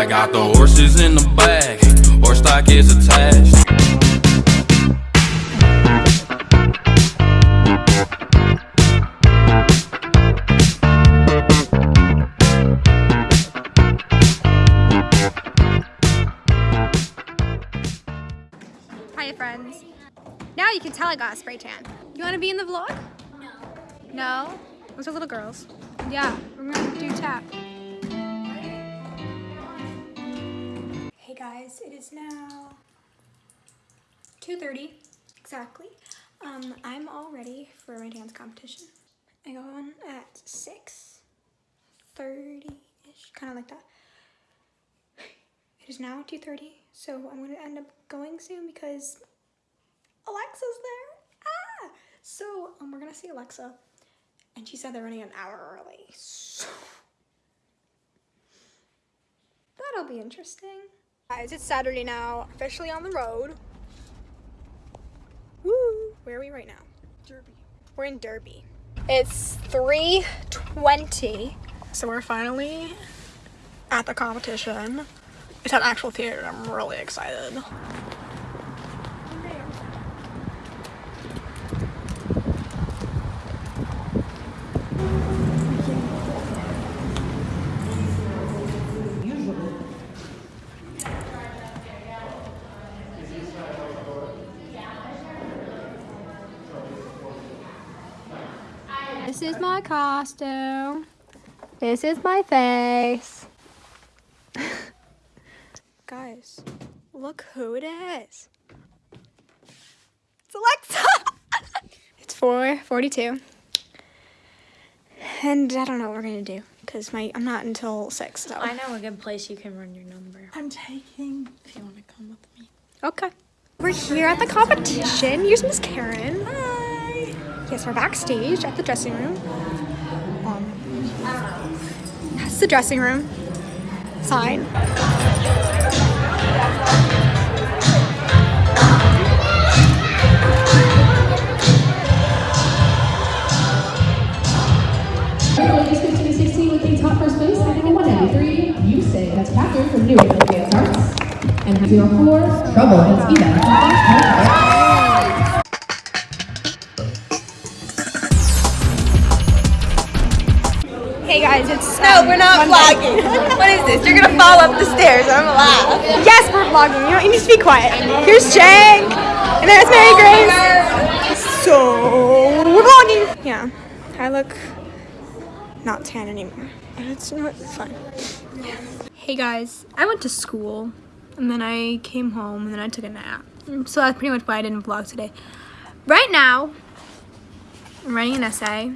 I got the horses in the back, horse stock is attached. Hi friends. Now you can tell I got a spray tan. You want to be in the vlog? No. No? Those are little girls. Yeah, we're gonna do tap. Guys, it is now 2.30 exactly. Um, I'm all ready for my dance competition. I go on at 6.30ish, kind of like that. It is now 2.30, so I'm going to end up going soon because Alexa's there. Ah! So um, we're going to see Alexa, and she said they're running an hour early. So that'll be interesting. Guys, it's Saturday now, officially on the road. Woo! Where are we right now? Derby. We're in Derby. It's 3.20, so we're finally at the competition. It's at actual theater. I'm really excited. This is my costume. This is my face. Guys, look who it is. It's Alexa. it's 4:42. And I don't know what we're going to do cuz my I'm not until 6. So I know a good place you can run your number. I'm taking if you want to come with me. Okay. We're here at the competition. Here's Miss Karen. Hi. Yes, we're backstage at the dressing room. Um, that's the dressing room. Sign. Vlogging. You know, you need to be quiet. Here's Jake, and there's Mary Grace. So we're vlogging. Yeah, I look not tan anymore, but it's not it's fine. Hey guys, I went to school, and then I came home, and then I took a nap. So that's pretty much why I didn't vlog today. Right now, I'm writing an essay.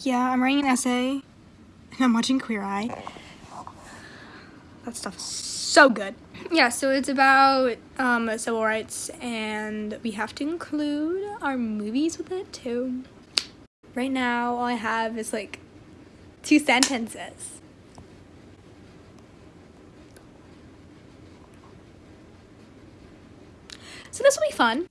Yeah, I'm writing an essay, and I'm watching Queer Eye. That stuff is so good. Yeah, so it's about um, civil rights, and we have to include our movies with it too. Right now, all I have is like two sentences. So this will be fun.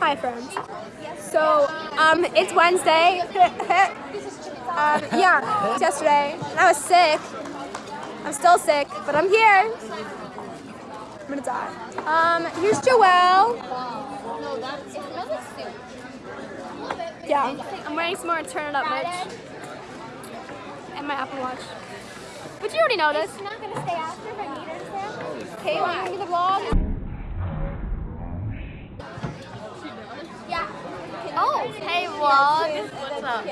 Hi friends. So um it's Wednesday. um yeah, it's yesterday. And I was sick. I'm still sick, but I'm here. I'm gonna die. Um here's Joelle. Yeah. I'm wearing some more turn it up merch. And my Apple Watch. But you already this. It's not gonna stay after if I need her to stay. Okay, want to the vlog? Oh, hey vlog. What's up?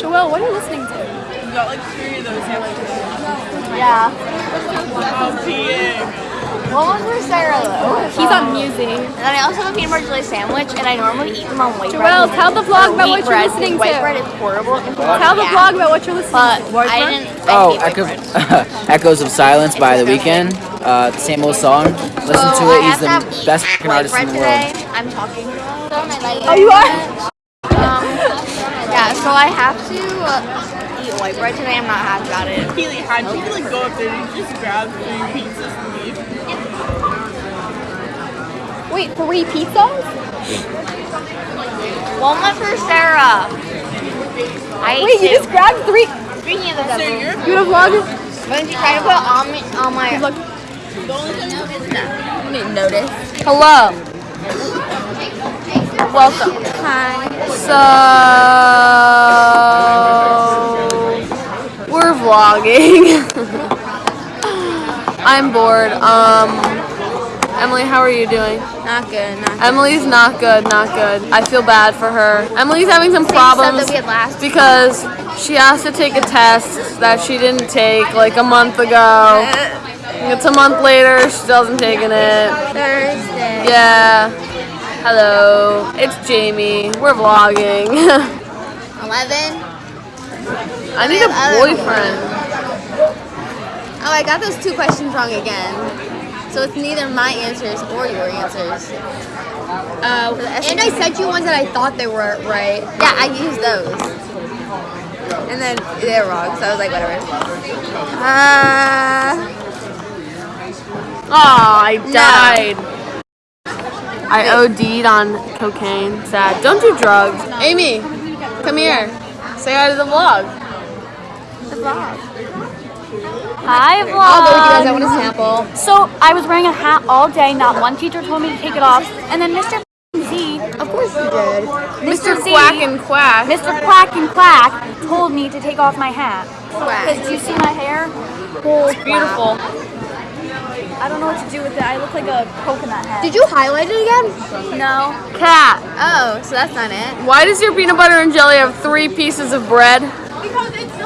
Joelle, what are you listening to? You got like three of those yesterday. Yeah. Oh, peeing. What was for Sarah though? He's on music. And then I also have a peanut butter jelly sandwich, and I normally eat them on white Joelle, bread. tell the vlog about what you're listening because White to. bread is horrible. Tell the vlog about what you're listening But to. I didn't. I Oh, hate Echo. Echoes of Silence by The Weeknd. Uh, same old song. Listen So to I it. He's have to have the best fucking artist in the world. today. I'm talking. Oh, you are? Yeah, so I have to uh, eat white bread today. I'm not happy about it. Keely, how'd you like go up there and just grab three pizzas and leave? Wait, three pizzas? One went for Sarah. I Wait, you just grabbed three. Speaking of the devil, You wanna vlog? why don't you try to put on me on my Notice. hello? Welcome. Hi. So we're vlogging. I'm bored. Um, Emily, how are you doing? Not good. Not Emily's not good. Not good. I feel bad for her. Emily's having some problems that we had last because she has to take a test that she didn't take like a month ago. It's a month later. She hasn't taken it. Thursday. Yeah. Hello. It's Jamie. We're vlogging. Eleven. I need a boyfriend. Oh, I got those two questions wrong again. So it's neither my answers or your answers. Uh, and I sent you ones that I thought they were right. Yeah, I used those. And then they're wrong, so I was like, whatever. Uh, Oh, I died. I OD'd on cocaine. Sad. Don't do drugs. Amy, come here. Say hi to the vlog. Hi, vlog. I'll go with you guys. I want a sample. So I was wearing a hat all day. Not one teacher told me to take it off. And then Mr. Z, Of course you did. Mr. Z, Quack and Quack. Mr. Quack and Quack told me to take off my hat. Quack. Because do you see my hair? Oh, It's beautiful. I don't know what to do with it. I look like a coconut head. Did you highlight it again? No. Cat, Oh, so that's not it. why does your peanut butter and jelly have three pieces of bread? Because it's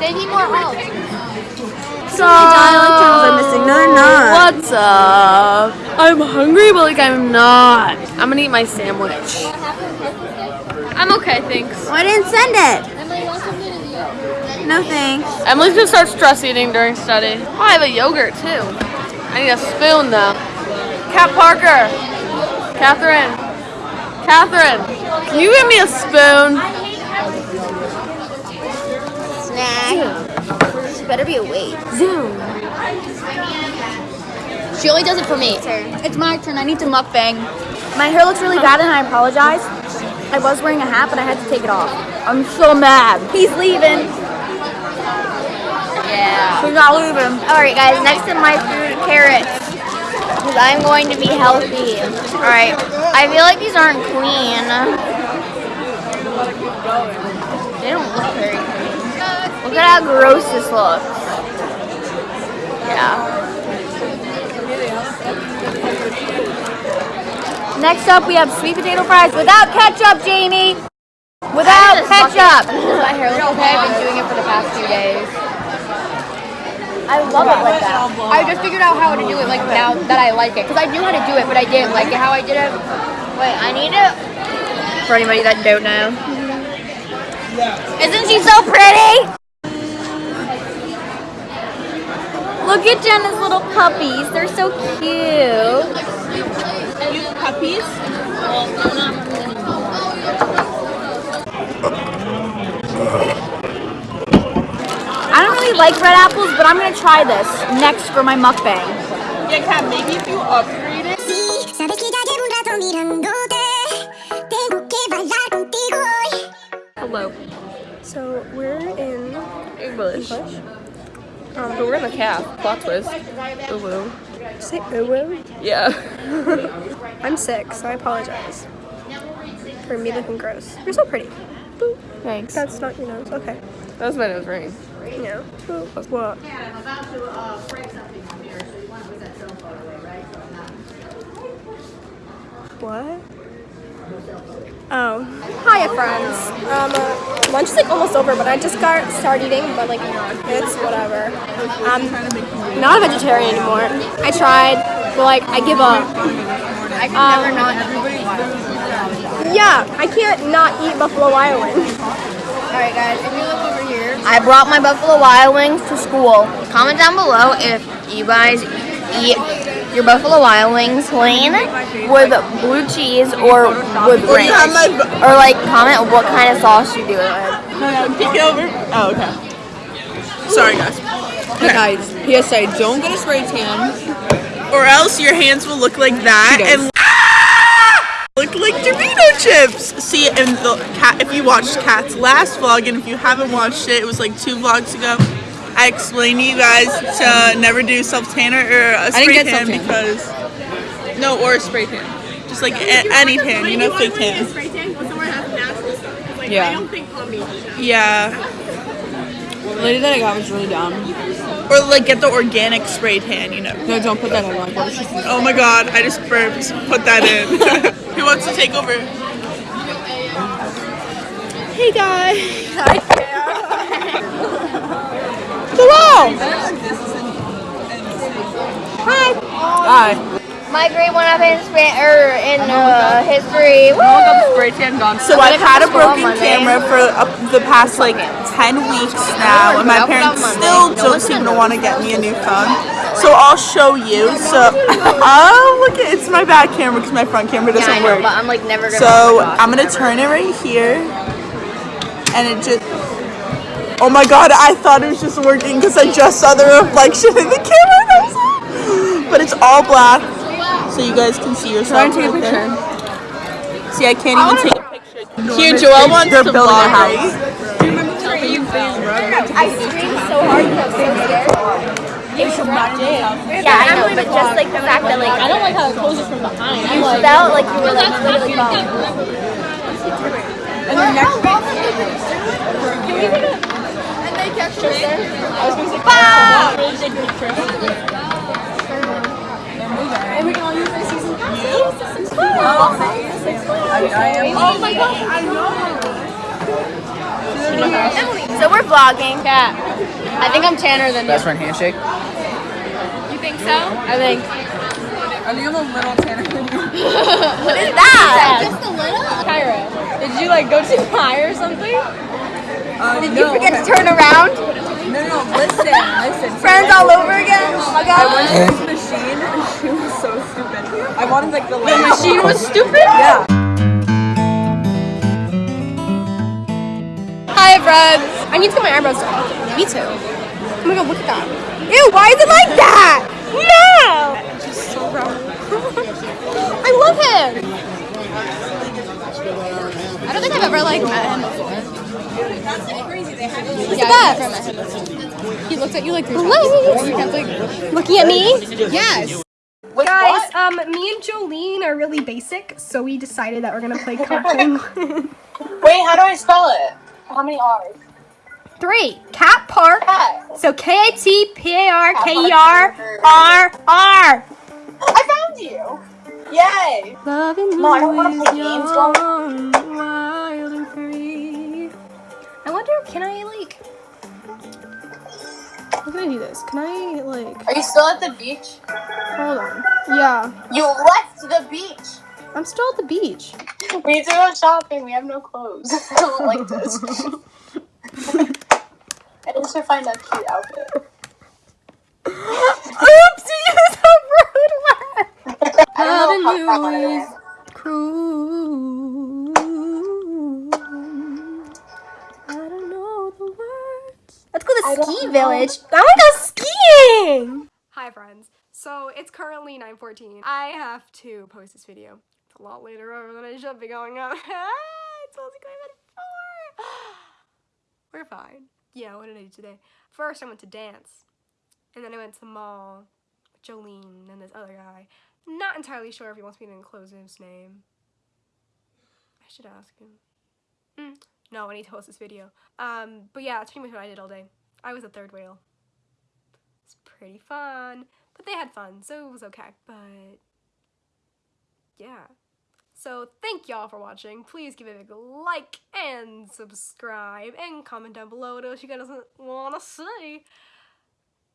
They need more help. So, are missing. No, not. What's up? I'm hungry, but like I'm not. I'm gonna eat my sandwich. I'm okay, thanks. I didn't send it. No thanks. Emily's gonna start stress eating during study. Oh, I have a yogurt too. I need a spoon though. Cat Parker. Catherine. Catherine. Can you give me a spoon? Snack. She better be awake. Zoom. She only does it for me. It's my turn. I need to mukbang. My hair looks really bad and I apologize. I was wearing a hat, but I had to take it off. I'm so mad. He's leaving. Yeah. He's not leaving. All right, guys. Next to my food, carrots. Because I'm going to be healthy. All right. I feel like these aren't clean. They don't look very clean. Look at how gross this looks. Yeah. Next up, we have sweet potato fries without ketchup, Jamie. Without ketchup. My hair looks okay. I've been doing it for the past few days. I love it like that. I just figured out how to do it like now that I like it. Because I knew how to do it, but I didn't like it how I did it. Wait, I need it. For anybody that don't know. Isn't she so pretty? Look at Jenna's little puppies. They're so cute. You puppies? I don't really like red apples, but I'm gonna try this next for my mukbang. Yeah, Kat, maybe if you upgrade it. Sabes que ya llevo un rato mirándote. Tengo que bailar contigo hoy. Hello. So we're in English. Um, but we're in the calf. Plot twist. Ooh woo. say uwu. Yeah. I'm sick, so I apologize for me looking gross. You're so pretty. Boop. Thanks. That's not your nose. Okay. That was my nose ring. Yeah. Boop. What? What? Oh. Hiya, friends. Um, uh, lunch is like almost over, but I just got started eating, but like, it's whatever. I'm not a vegetarian anymore. I tried, but like, I give up. I can never not Yeah, I can't not eat Buffalo Wild Wings. Alright guys, I brought my Buffalo Wild Wings to school. Comment down below if you guys eat your Buffalo Wild Wings plain with blue cheese or with ranch. Or like comment what kind of sauce you do it with. Peek it over. Oh, okay. Sorry, guys. Hey guys, PSA, don't get a spray tan. or else your hands will look like that and look like Dorito chips. See, and the cat. If you watched Cat's last vlog, and if you haven't watched it, it was like two vlogs ago. I explained to you guys to never do self tanner or a uh, spray get tan self-tan. because no, or a spray tan, just like a- any tan, you know, fake tan. Yeah. Yeah, The lady that I got was really dumb. or like get the organic spray tan, you know. No, don't put that in. Like, what was she saying? Oh my god, I just burped. Put that in. Who wants to take over? Hey guys. Hello. Hi! My grade went up in Span- er, in uh, history. No one got the spray tan gone. So I'm I've had a come to school on broken camera for uh, the past like 10 weeks now, and my parents still don't seem to gonna want to get me a new phone. So I'll show you. So, oh look, at, it's my back camera because my front camera Yeah, I doesn't know, work. but I'm like never gonna. So I'm gonna turn it right here, and it just. Oh my god, I thought it was just working because I just saw the reflection in the camera. was like- But it's all black, so you guys can see yourself. Try and take a right picture. there. See, I can't even take a picture. Here, Joel wants They're to building a vlog. house. I screamed so hard because I was so scared. Yeah, I know, but just like the fact that like I don't like how it closes from behind. You felt like you were like literally falling. And then next Oh my gosh, I know. So we're vlogging. cat. I think I'm tanner than you. Best friend handshake. You think so? I think. I think I'm a little tanner than you. What is that? Just a little? Kyra, did you like go too high or something? Uh, did you forget to turn around? No, no, listen, listen. Friends all over again? Oh my I went god. to this machine and she was so stupid. I wanted like the The machine was stupid? Yeah. Hi, friends. I need to get my eyebrows done. Me too. Oh my god, look at that. Ew, why is it like that? No! Just so wrong. I love him. I don't think I've ever like met him before. He's Yeah, the I've best. never met him before. He looked at you like three times. Hello. You kept like, Looking at me? yes. Guys, um, me and Jolene are really basic, so we decided that we're gonna play Penguin. Wait, how do I spell it? How many R's? Three. Cat Park. Cat. So K A T P A R K E R R R. I found you. Yay. Loving No, I don't wanna play games, young, wild and free. I wonder, can I like? How can I do this? Can I like? Are you still at the beach? Hold on. Yeah, You left the beach. I'm still at the beach. We need to go shopping. We have no clothes. I don't like this. I need to find a cute outfit. Oops, you used a rude word. Loving is cruel. I don't know the words. Let's go to ski village. I want to go skiing. Hi friends. So it's currently 9:14. I have to post this video. It's a lot later over than I should be going up. it's only going at four. We're fine. Yeah, what did I do today? First, I went to dance. And then I went to the mall with Jolene and this other guy. Not entirely sure if he wants me to enclose his name. I should ask him. Hmm. No, I need to post this video. Um, but yeah, that's pretty much what I did all day. I was a third whale. It's pretty fun. But they had fun, so it was okay. But yeah. So thank y'all for watching. Please give it a big like and subscribe and comment down below what else you guys want to see.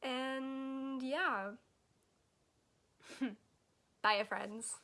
And yeah. Bye, friends.